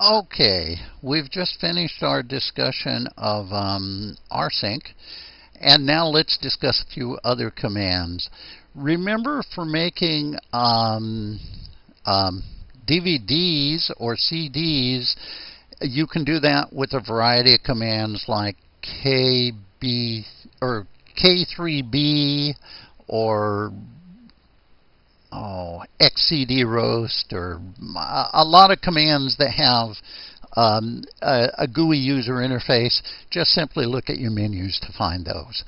Okay, we've just finished our discussion of um, rsync, and now let's discuss a few other commands. Remember for making um, um, DVDs or CDs, you can do that with a variety of commands like KB or K3B or oh, X-CD-Roast or a lot of commands that have um, a, a, GUI user interface, just simply look at your menus to find those.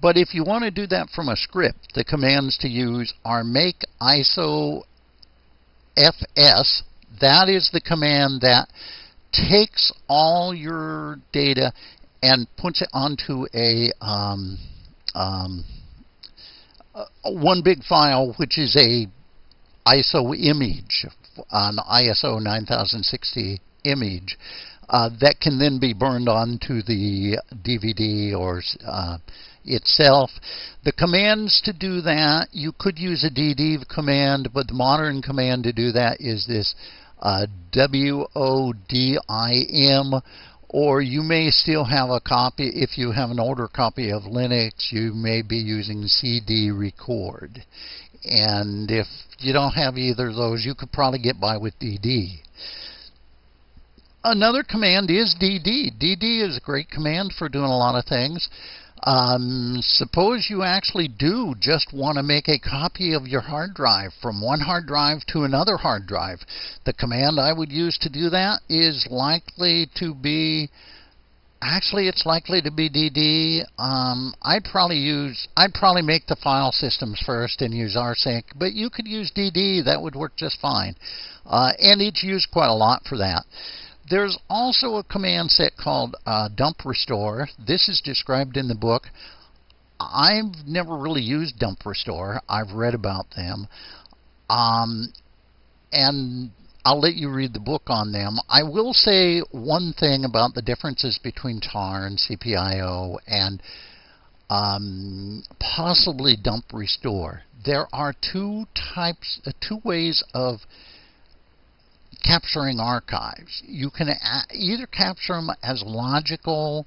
But if you want to do that from a script, the commands to use are make ISO FS. That is the command that takes all your data and puts it onto a um, um, uh, one big file, which is a ISO image, an ISO 9060 image, uh, that can then be burned onto the DVD or uh, itself. The commands to do that, you could use a DD command, but the modern command to do that is this uh, WODIM or you may still have a copy, if you have an older copy of Linux, you may be using CD record. And if you don't have either of those, you could probably get by with DD. Another command is DD. DD is a great command for doing a lot of things. Um, suppose you actually do just want to make a copy of your hard drive from one hard drive to another hard drive. The command I would use to do that is likely to be actually it's likely to be DD. Um, I'd probably use I'd probably make the file systems first and use rsync, but you could use DD. That would work just fine, uh, and it's used quite a lot for that. There's also a command set called uh, dump restore. This is described in the book. I've never really used dump restore. I've read about them. Um, and I'll let you read the book on them. I will say one thing about the differences between tar and CPIO and um, possibly dump restore. There are two types, uh, two ways of capturing archives. You can either capture them as logical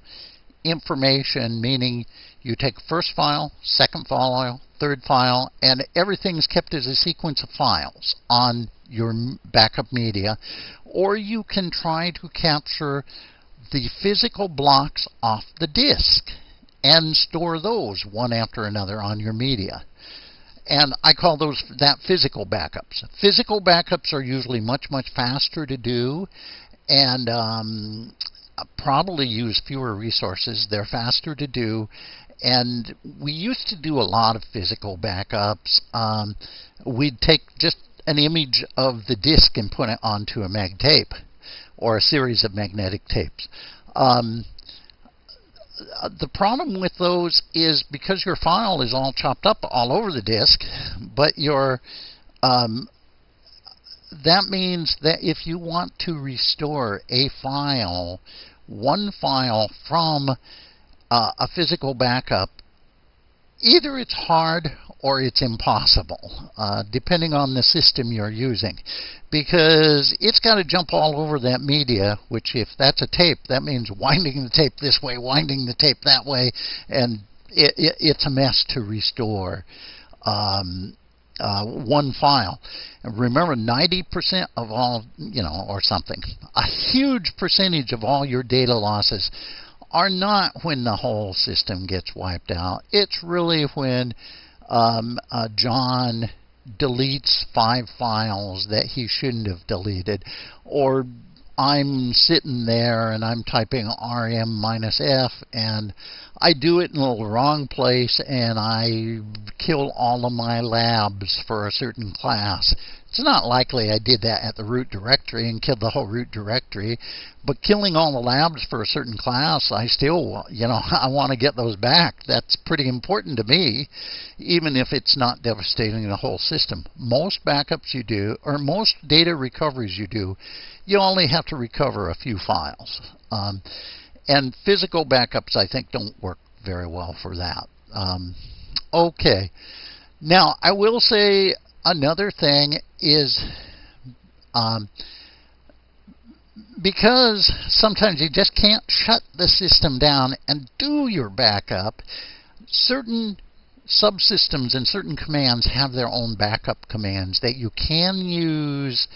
information, meaning you take first file, second file, third file, and everything's kept as a sequence of files on your backup media, or you can try to capture the physical blocks off the disk and store those one after another on your media. And I call those that physical backups. Physical backups are usually much, much faster to do and um, probably use fewer resources. They're faster to do. And we used to do a lot of physical backups. Um, we'd take just an image of the disk and put it onto a mag tape or a series of magnetic tapes. Um, the problem with those is because your file is all chopped up all over the disk, but your um, that means that if you want to restore a file, one file from uh, a physical backup, either it's hard or it's impossible, uh, depending on the system you're using. Because it's got to jump all over that media, which if that's a tape, that means winding the tape this way, winding the tape that way, and it, it, it's a mess to restore um, uh, one file. And remember, 90% of all, you know, or something, a huge percentage of all your data losses are not when the whole system gets wiped out. It's really when um, uh, John deletes five files that he shouldn't have deleted, or I'm sitting there and I'm typing rm minus f and I do it in the wrong place and I kill all of my labs for a certain class. It's not likely I did that at the root directory and killed the whole root directory, but killing all the labs for a certain class, I still, you know, I want to get those back. That's pretty important to me, even if it's not devastating the whole system. Most backups you do, or most data recoveries you do, you only have to recover a few files. Um, and physical backups, I think, don't work very well for that. Um, okay. Now, I will say another thing is um, because sometimes you just can't shut the system down and do your backup, certain subsystems and certain commands have their own backup commands that you can use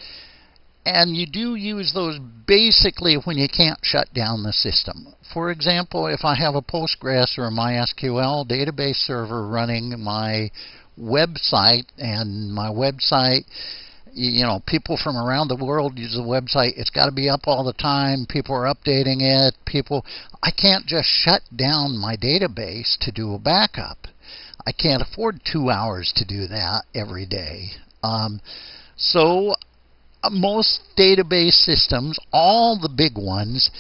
and you do use those basically when you can't shut down the system. For example, if I have a Postgres or a MySQL database server running my website and my website you know, people from around the world use the website. It's got to be up all the time. People are updating it. People, I can't just shut down my database to do a backup. I can't afford two hours to do that every day. Um, so uh, most database systems, all the big ones,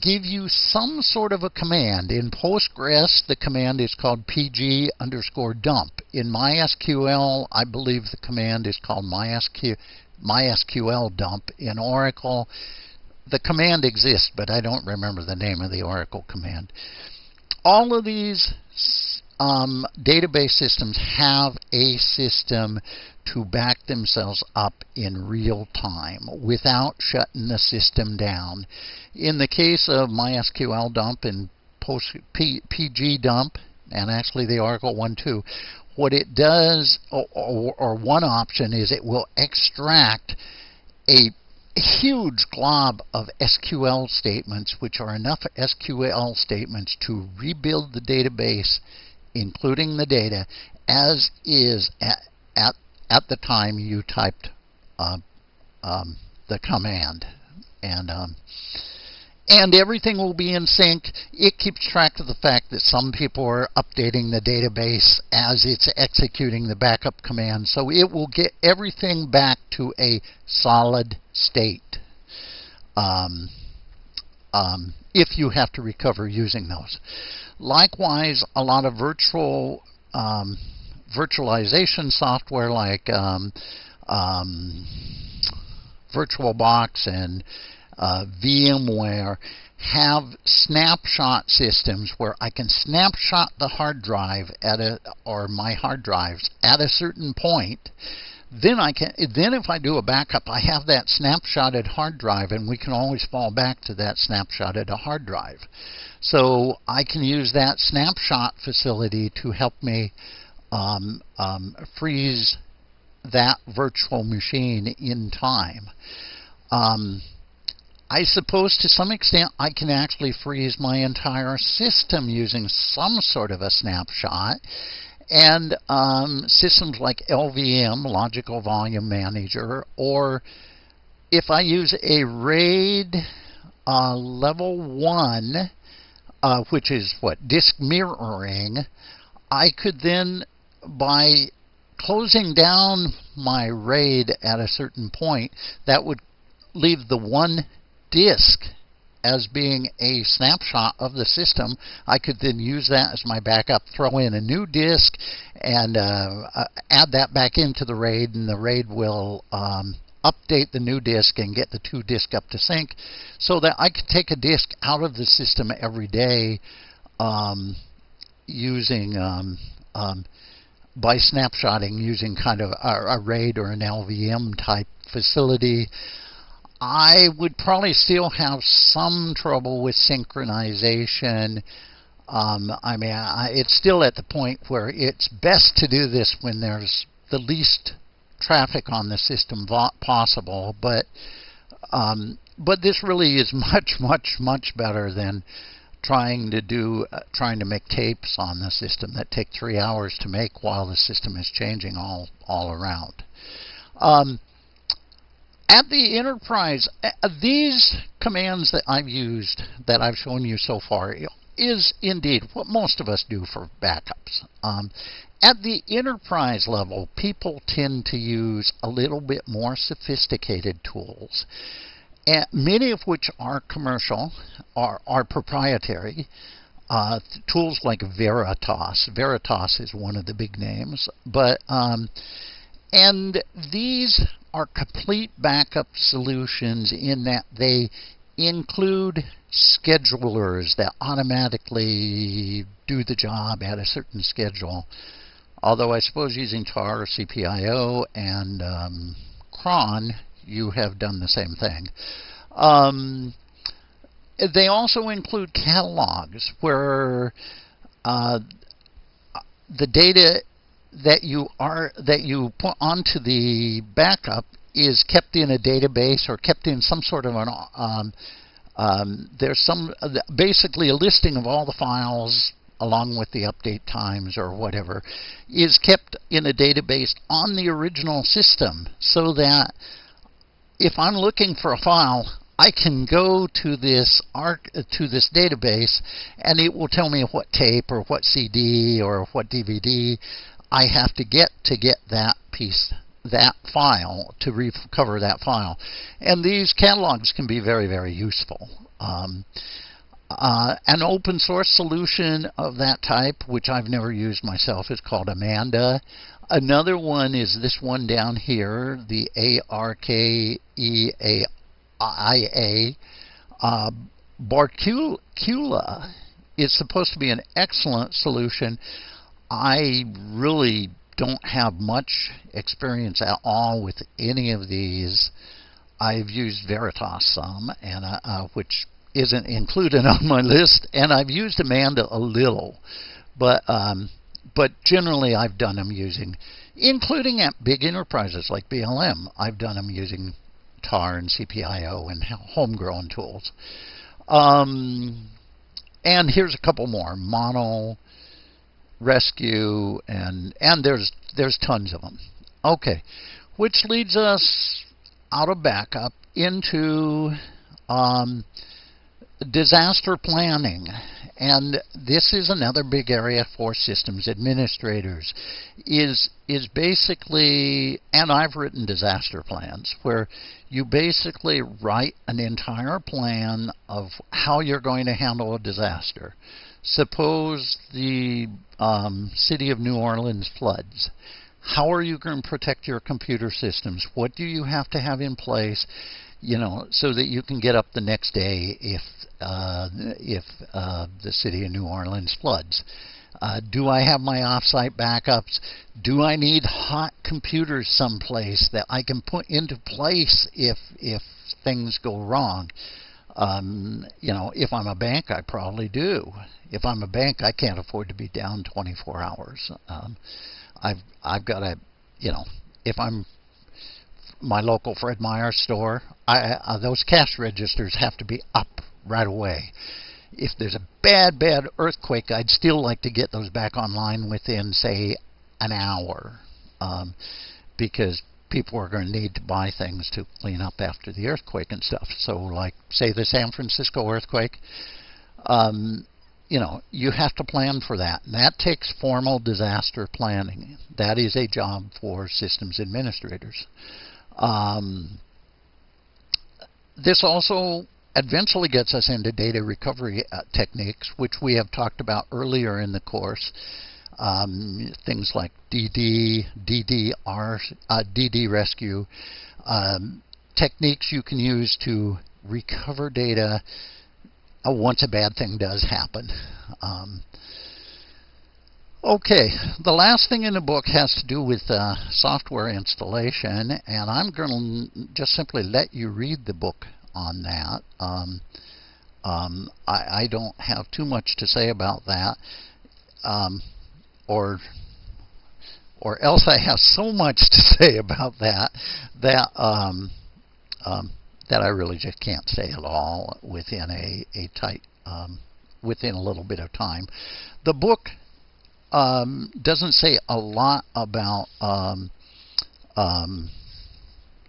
give you some sort of a command. In Postgres, the command is called pg underscore dump. In MySQL, I believe the command is called MySQL, MySQL dump. In Oracle, the command exists, but I don't remember the name of the Oracle command. All of these um, database systems have a system to back themselves up in real time without shutting the system down. In the case of MySQL dump and PG dump, and actually the Oracle one too, what it does, or, or, or one option is it will extract a huge glob of SQL statements, which are enough SQL statements to rebuild the database, including the data, as is at, at at the time you typed uh, um, the command. And um, and everything will be in sync. It keeps track of the fact that some people are updating the database as it's executing the backup command. So it will get everything back to a solid state um, um, if you have to recover using those. Likewise, a lot of virtual um, virtualization software like um, um, VirtualBox and uh, VMware have snapshot systems where I can snapshot the hard drive at a or my hard drives at a certain point. Then I can then if I do a backup, I have that snapshotted hard drive, and we can always fall back to that snapshotted hard drive. So I can use that snapshot facility to help me um, um, freeze that virtual machine in time. Um, I suppose to some extent I can actually freeze my entire system using some sort of a snapshot. And um, systems like LVM, Logical Volume Manager, or if I use a RAID uh, level 1, uh, which is what, disk mirroring, I could then by closing down my RAID at a certain point, that would leave the one disk as being a snapshot of the system. I could then use that as my backup, throw in a new disk, and uh, uh, add that back into the RAID, and the RAID will um, update the new disk and get the two disk up to sync so that I could take a disk out of the system every day um, using um, um by snapshotting using kind of a, a RAID or an LVM type facility, I would probably still have some trouble with synchronization. Um, I mean, I, it's still at the point where it's best to do this when there's the least traffic on the system possible, but um, but this really is much, much, much better than trying to do uh, trying to make tapes on the system that take three hours to make while the system is changing all all around. Um, at the enterprise, uh, these commands that I've used that I've shown you so far is indeed what most of us do for backups. Um, at the enterprise level, people tend to use a little bit more sophisticated tools many of which are commercial, are, are proprietary. Uh, tools like Veritas. Veritas is one of the big names, but um, and these are complete backup solutions in that they include schedulers that automatically do the job at a certain schedule. Although I suppose using tar, CPIO, and um, cron you have done the same thing. Um, they also include catalogs where uh, the data that you are that you put onto the backup is kept in a database or kept in some sort of an um, um, there's some basically a listing of all the files along with the update times or whatever is kept in a database on the original system so that if I'm looking for a file I can go to this arc to this database and it will tell me what tape or what CD or what DVD I have to get to get that piece that file to recover that file and these catalogs can be very very useful um, uh, an open source solution of that type which I've never used myself is called Amanda another one is this one down here the ARKEA IA. Uh, Bacula is supposed to be an excellent solution. I really don't have much experience at all with any of these. I've used Veritas some, and uh, uh, which isn't included on my list, and I've used Amanda a little, but um, but generally I've done them using, including at big enterprises like BLM. I've done them using TAR and CPIO and homegrown tools. Um, and here's a couple more: Mondo, Rescue, and and there's there's tons of them. Okay, which leads us out of backup into um, disaster planning. And this is another big area for systems administrators is is basically and I've written disaster plans where you basically write an entire plan of how you're going to handle a disaster. Suppose the um, city of New Orleans floods. How are you going to protect your computer systems? What do you have to have in place, you know, so that you can get up the next day if uh, if uh, the city of New Orleans floods? Uh, do I have my offsite backups? Do I need hot computers someplace that I can put into place if if things go wrong? Um, you know, if I'm a bank, I probably do. If I'm a bank, I can't afford to be down 24 hours. Um, I've I've got to, you know, if I'm my local Fred Meyer store, I, uh, those cash registers have to be up right away if there's a bad, bad earthquake, I'd still like to get those back online within, say, an hour. Um, because people are going to need to buy things to clean up after the earthquake and stuff. So, like, say, the San Francisco earthquake, um, you know, you have to plan for that. And that takes formal disaster planning. That is a job for systems administrators. Um, this also eventually gets us into data recovery uh, techniques, which we have talked about earlier in the course. Um, things like DD, DDR, uh, DD rescue, um, techniques you can use to recover data uh, once a bad thing does happen. Um, okay, the last thing in the book has to do with uh, software installation, and I'm going to just simply let you read the book on that. Um, um, I, I, don't have too much to say about that, um, or or else I have so much to say about that that um, um, that I really just can't say it all within a a tight um, within a little bit of time. The book doesn't say a lot about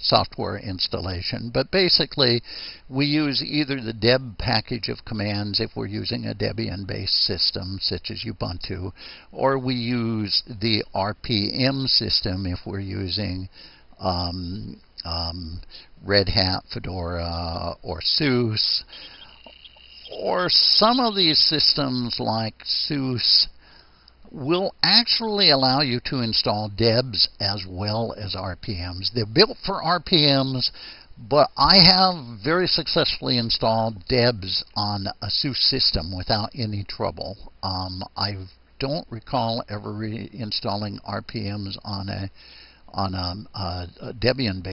software installation. But basically, we use either the deb package of commands if we're using a Debian-based system, such as Ubuntu, or we use the RPM system if we're using um, um, Red Hat, Fedora, or SUSE. Or some of these systems like SUSE will actually allow you to install DEBs as well as RPMs. They're built for RPMs, but I have very successfully installed DEBs on a SUSE system without any trouble. Um, I don't recall ever reinstalling RPMs on a on a, a, a Debian-based